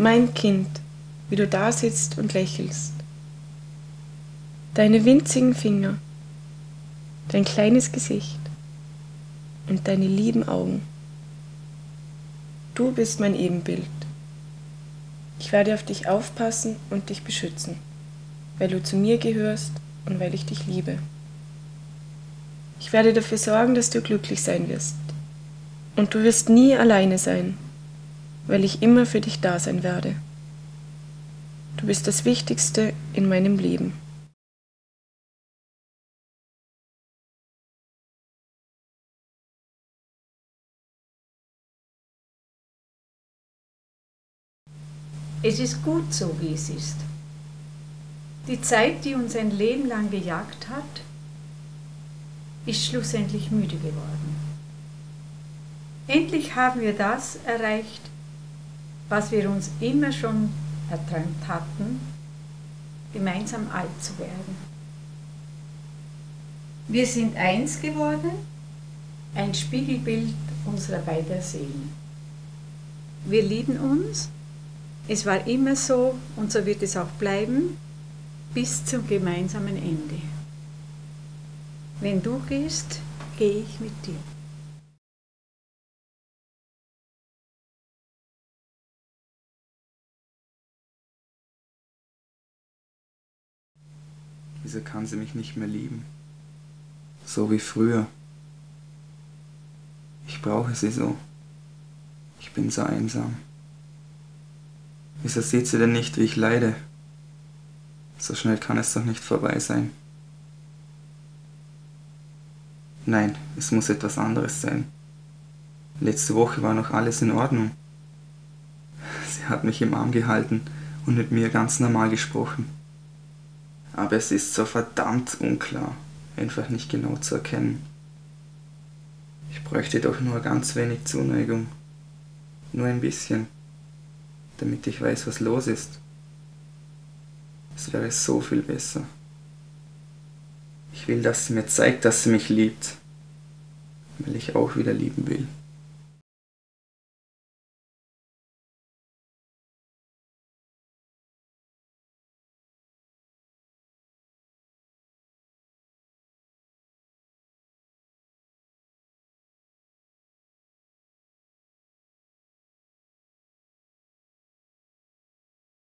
Mein Kind, wie du da sitzt und lächelst. Deine winzigen Finger, dein kleines Gesicht und deine lieben Augen. Du bist mein Ebenbild. Ich werde auf dich aufpassen und dich beschützen, weil du zu mir gehörst und weil ich dich liebe. Ich werde dafür sorgen, dass du glücklich sein wirst. Und du wirst nie alleine sein, weil ich immer für dich da sein werde. Du bist das Wichtigste in meinem Leben. Es ist gut so, wie es ist. Die Zeit, die uns ein Leben lang gejagt hat, ist schlussendlich müde geworden. Endlich haben wir das erreicht, was wir uns immer schon erträumt hatten, gemeinsam alt zu werden. Wir sind eins geworden, ein Spiegelbild unserer beider Seelen. Wir lieben uns, es war immer so und so wird es auch bleiben, bis zum gemeinsamen Ende. Wenn du gehst, gehe ich mit dir. Wieso kann sie mich nicht mehr lieben? So wie früher. Ich brauche sie so. Ich bin so einsam. Wieso sieht sie denn nicht, wie ich leide? So schnell kann es doch nicht vorbei sein. Nein, es muss etwas anderes sein. Letzte Woche war noch alles in Ordnung. Sie hat mich im Arm gehalten und mit mir ganz normal gesprochen. Aber es ist so verdammt unklar, einfach nicht genau zu erkennen. Ich bräuchte doch nur ganz wenig Zuneigung. Nur ein bisschen. Damit ich weiß, was los ist. Es wäre so viel besser. Ich will, dass sie mir zeigt, dass sie mich liebt, weil ich auch wieder lieben will.